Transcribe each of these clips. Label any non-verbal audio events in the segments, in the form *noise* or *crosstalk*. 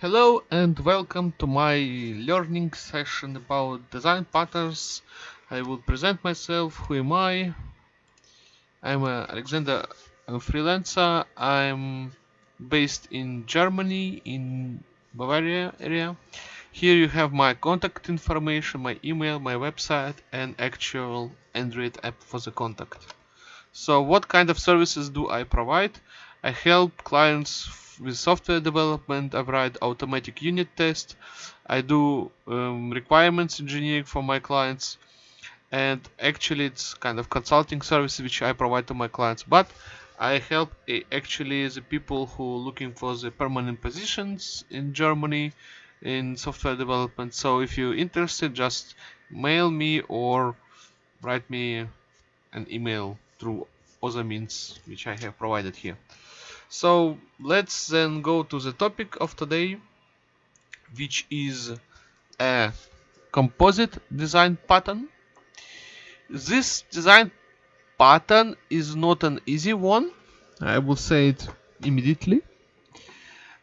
Hello and welcome to my learning session about design patterns. I will present myself. Who am I? I'm uh, Alexander, I'm a freelancer. I'm based in Germany, in Bavaria area. Here you have my contact information, my email, my website, and actual Android app for the contact. So what kind of services do I provide? I help clients with software development. I write automatic unit tests. I do um, requirements engineering for my clients. And actually it's kind of consulting service which I provide to my clients. But I help uh, actually the people who are looking for the permanent positions in Germany in software development. So if you're interested, just mail me or write me an email through other means which I have provided here. So let's then go to the topic of today, which is a composite design pattern. This design pattern is not an easy one, I will say it immediately,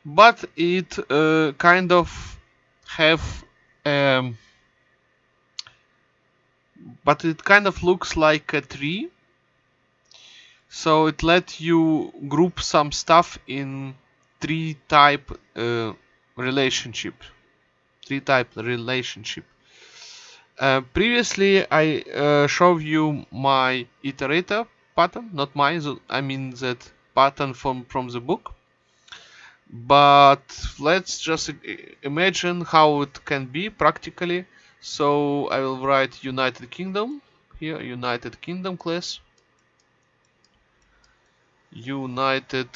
but it uh, kind of have um, but it kind of looks like a tree so it let you group some stuff in tree type uh, relationship. Tree type relationship. Uh, previously I uh, showed you my iterator pattern not mine I mean that pattern from from the book. But let's just imagine how it can be practically. So I will write United Kingdom here United Kingdom class United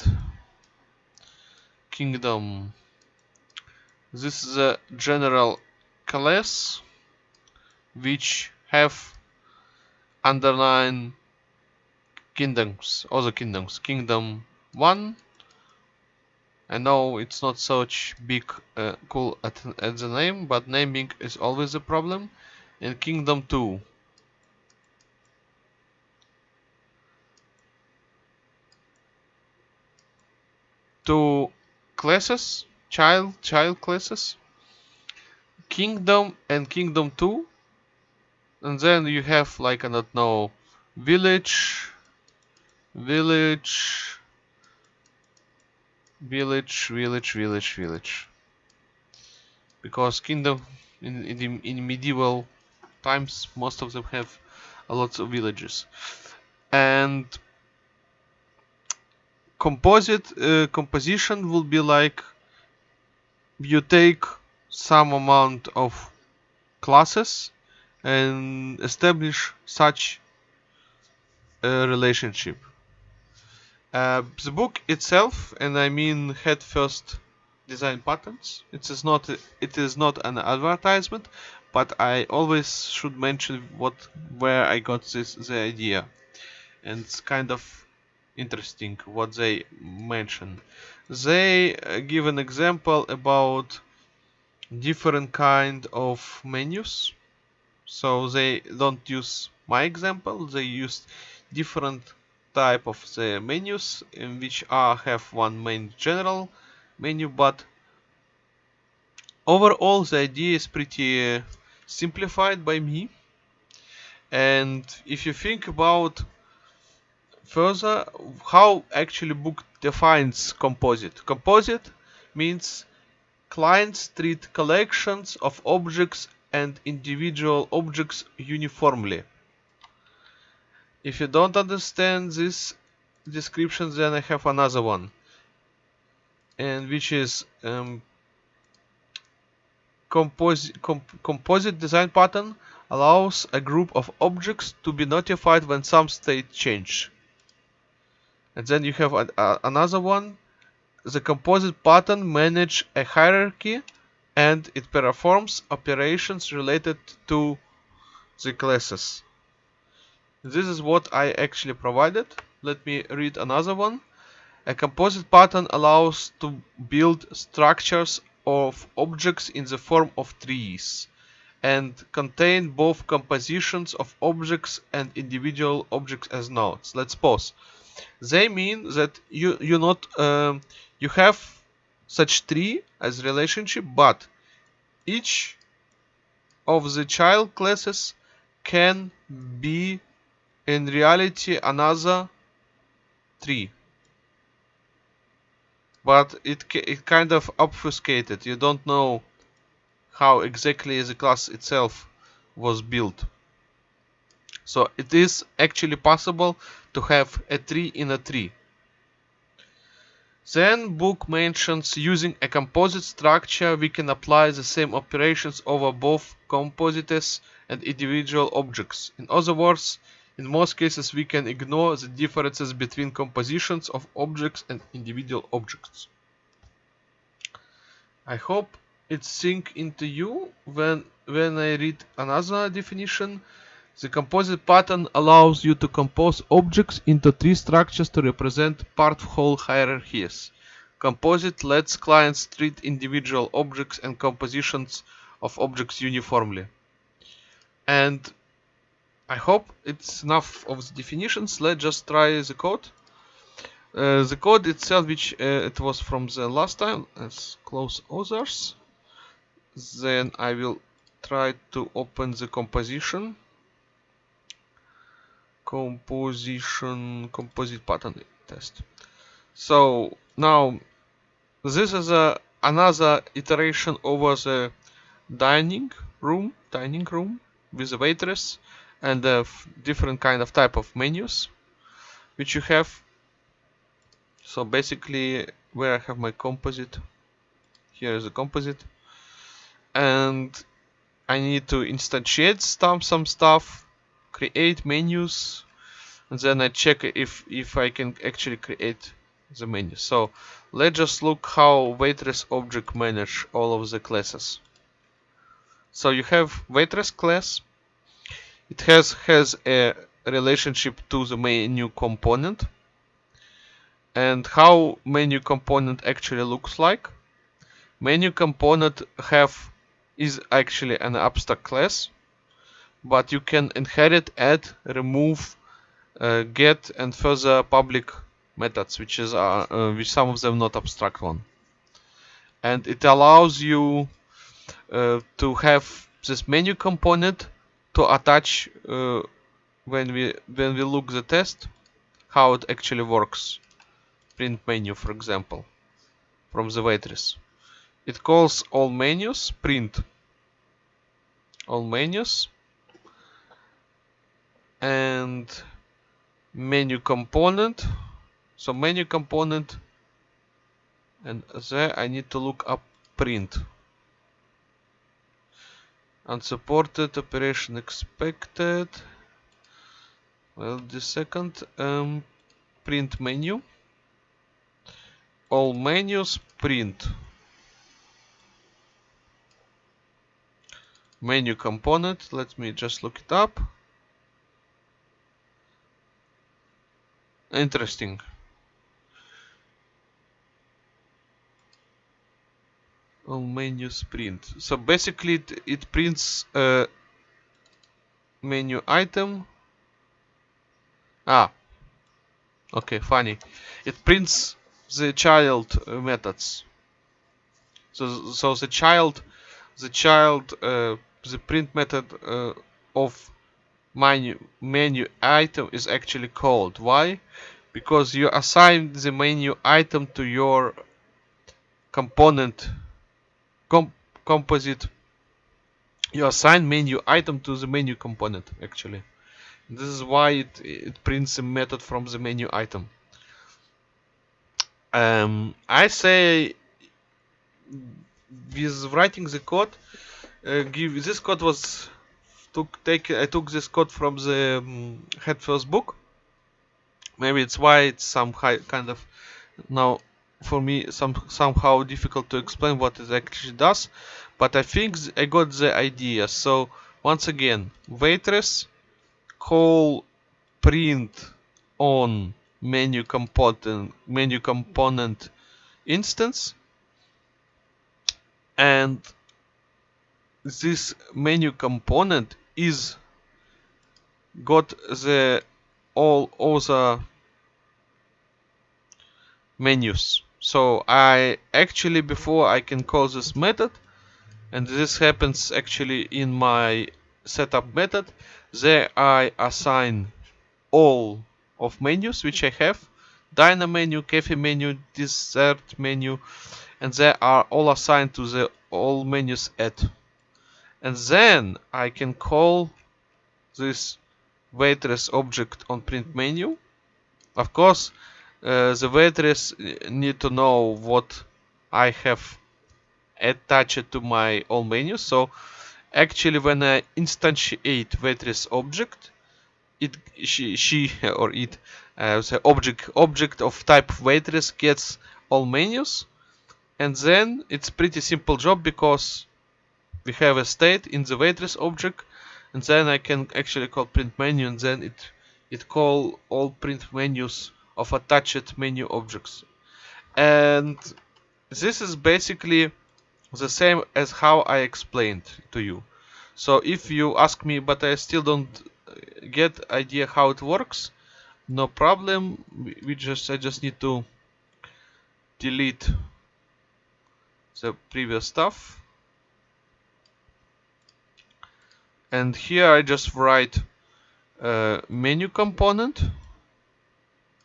Kingdom. This is a general class which have underline kingdoms, other kingdoms. Kingdom 1. I know it's not such big uh, cool at, at the name, but naming is always a problem. And Kingdom 2. Two classes child child classes kingdom and kingdom 2 and then you have like I don't know village village village village village village. Because kingdom in, in, in medieval times most of them have a lot of villages. And composite uh, composition will be like you take some amount of classes and establish such a relationship. Uh, the book itself, and I mean head first design patterns. It is not it is not an advertisement, but I always should mention what where I got this the idea, and it's kind of interesting what they mention. They uh, give an example about different kind of menus. So they don't use my example, they use different type of the menus in which are have one main general menu but overall the idea is pretty uh, simplified by me and if you think about further how actually book defines composite. Composite means clients treat collections of objects and individual objects uniformly. If you don't understand this description then I have another one and which is um, composite, comp composite design pattern allows a group of objects to be notified when some state change and then you have a, a, another one. The composite pattern manage a hierarchy and it performs operations related to the classes. This is what I actually provided. Let me read another one. A composite pattern allows to build structures of objects in the form of trees and contain both compositions of objects and individual objects as nodes. Let's pause they mean that you you not um, you have such tree as relationship but each of the child classes can be in reality another tree but it it kind of obfuscated. You don't know how exactly the class itself was built so it is actually possible to have a tree in a tree then book mentions using a composite structure we can apply the same operations over both composites and individual objects. In other words, in most cases we can ignore the differences between compositions of objects and individual objects. I hope it sink into you when when I read another definition. The composite pattern allows you to compose objects into tree structures to represent part-whole hierarchies. Composite lets clients treat individual objects and compositions of objects uniformly. And I hope it's enough of the definitions. Let's just try the code. Uh, the code itself, which uh, it was from the last time, let's close others. Then I will try to open the composition composition composite pattern test. So now this is a another iteration over the dining room dining room with a waitress and a different kind of type of menus which you have. So basically where I have my composite here is a composite. And I need to instantiate some some stuff create menus and then I check if if I can actually create the menu. So let's just look how waitress object manage all of the classes. So you have waitress class. It has has a relationship to the menu component. And how menu component actually looks like. Menu component have is actually an abstract class but you can inherit, add, remove, uh, get, and further public methods, which is uh, uh, which some of them not abstract one. And it allows you uh, to have this menu component to attach uh, when we when we look the test how it actually works. Print menu, for example, from the waitress. It calls all menus print all menus and menu component. So menu component and there I need to look up print. Unsupported operation expected. Well the second um, print menu. All menus print. Menu component let me just look it up Interesting. On menus print. So basically it, it prints a menu item. Ah. Okay, funny. It prints the child methods. So so the child the child uh, the print method uh, of menu menu item is actually called. Why? Because you assign the menu item to your component com composite. You assign menu item to the menu component actually. This is why it, it prints a method from the menu item. Um, I say with writing the code, uh, give this code was took take I took this code from the um, head first book. Maybe it's why it's some high, kind of now for me some somehow difficult to explain what it actually does, but I think I got the idea. So once again, waitress call print on menu component menu component instance and this menu component is got the all other menus. So I actually before I can call this method and this happens actually in my setup method there I assign all of menus which I have. Diner menu, cafe menu, dessert menu and they are all assigned to the all menus at and then I can call this waitress object on print menu of course uh, the waitress need to know what I have attached to my all menu. so actually when I instantiate waitress object it she she or it uh, the object object of type waitress gets all menus and then it's pretty simple job because we have a state in the waitress object and then I can actually call print menu and then it it call all print menus of attached menu objects. And this is basically the same as how I explained to you. So if you ask me but I still don't get idea how it works no problem. We just I just need to delete the previous stuff and here I just write uh, menu component.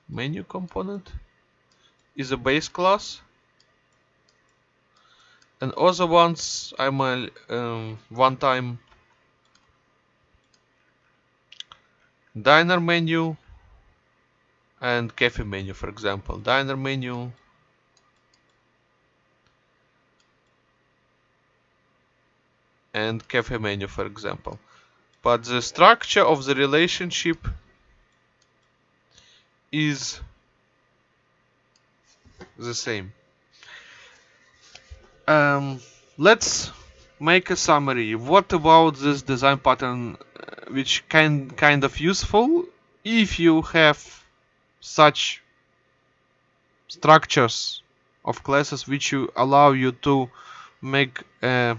Menu component is a base class. And other ones I'm a um, one time diner menu and cafe menu for example. Diner menu and cafe menu for example. But the structure of the relationship is the same. Um, let's make a summary. What about this design pattern uh, which can kind of useful if you have such structures of classes which you allow you to make a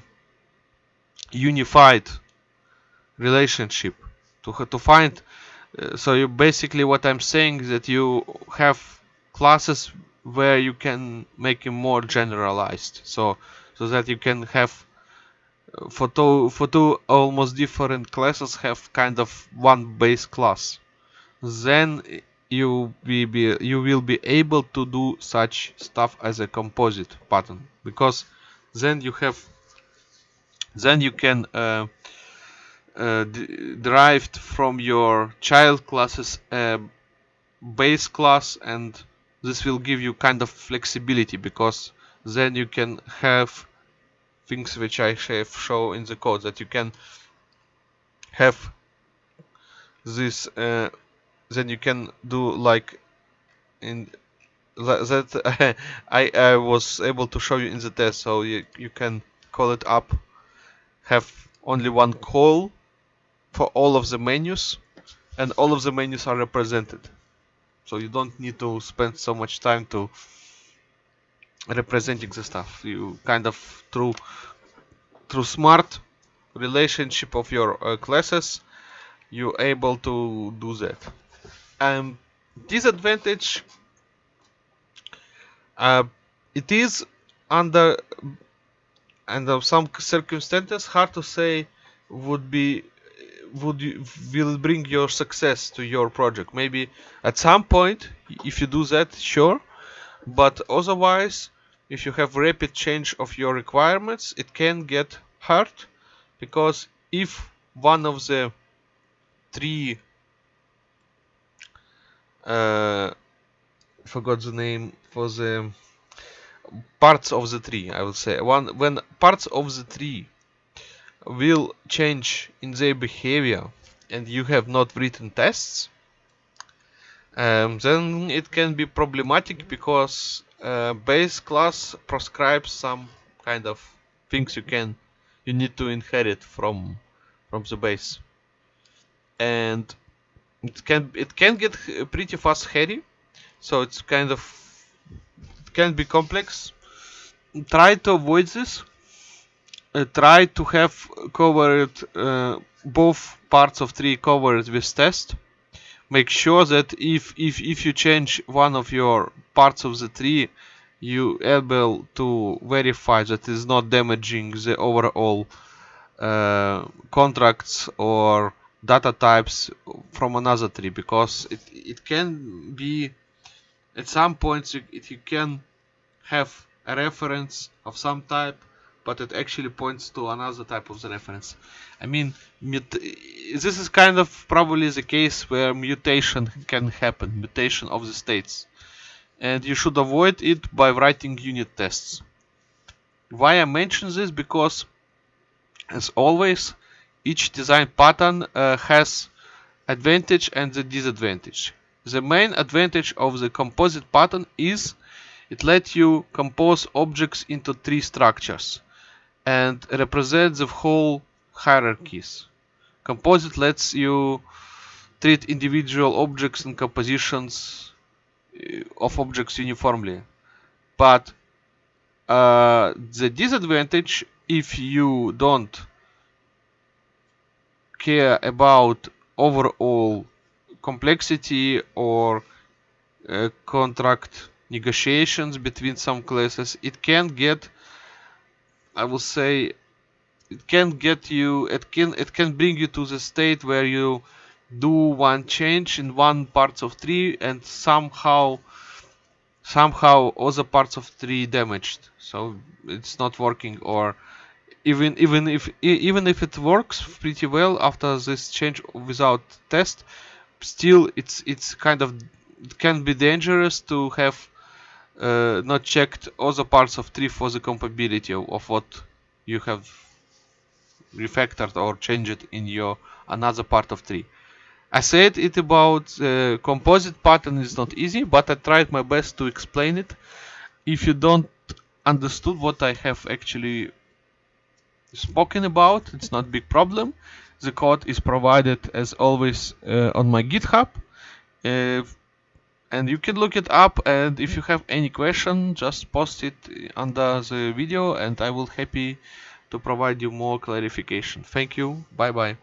unified relationship to to find uh, so you basically what i'm saying is that you have classes where you can make it more generalized. So so that you can have uh, for two for two almost different classes have kind of one base class. Then you will be you will be able to do such stuff as a composite pattern because then you have then you can uh, uh, from your child classes a base class and this will give you kind of flexibility because then you can have things which I have show in the code that you can have this uh, then you can do like in that *laughs* I, I was able to show you in the test so you, you can call it up have only one call for all of the menus and all of the menus are represented. So you don't need to spend so much time to representing the stuff. You kind of through through smart relationship of your uh, classes you're able to do that. And disadvantage uh, it is under under some circumstances hard to say would be would you, will bring your success to your project. Maybe at some point if you do that sure. But otherwise if you have rapid change of your requirements it can get hard because if one of the three uh, forgot the name for the parts of the tree I would say. One when parts of the tree will change in their behavior and you have not written tests um, then it can be problematic because uh, base class prescribes some kind of things you can you need to inherit from from the base. And it can it can get pretty fast hairy so it's kind of can be complex. Try to avoid this. Uh, try to have covered uh, both parts of tree covered with test. Make sure that if if if you change one of your parts of the tree you able to verify that is not damaging the overall uh, contracts or data types from another tree because it, it can be at some points you, you can have a reference of some type but it actually points to another type of the reference. I mean this is kind of probably the case where mutation can happen mutation of the states. And you should avoid it by writing unit tests. Why I mention this? Because as always each design pattern uh, has advantage and the disadvantage. The main advantage of the composite pattern is it lets you compose objects into tree structures and represent the whole hierarchies. Composite lets you treat individual objects and compositions uh, of objects uniformly. But uh, the disadvantage if you don't care about overall complexity or uh, contract negotiations between some classes it can get i will say it can get you it can it can bring you to the state where you do one change in one parts of tree and somehow somehow other parts of tree damaged. So it's not working or even even if even if it works pretty well after this change without test still it's it's kind of it can be dangerous to have uh, not checked other parts of tree for the compatibility of, what you have refactored or changed in your another part of tree. I said it about uh, composite pattern is not easy but I tried my best to explain it. If you don't understood what I have actually spoken about it's not big problem the code is provided as always uh, on my github. Uh, and you can look it up and if you have any question just post it under the video and I will happy to provide you more clarification. Thank you. Bye bye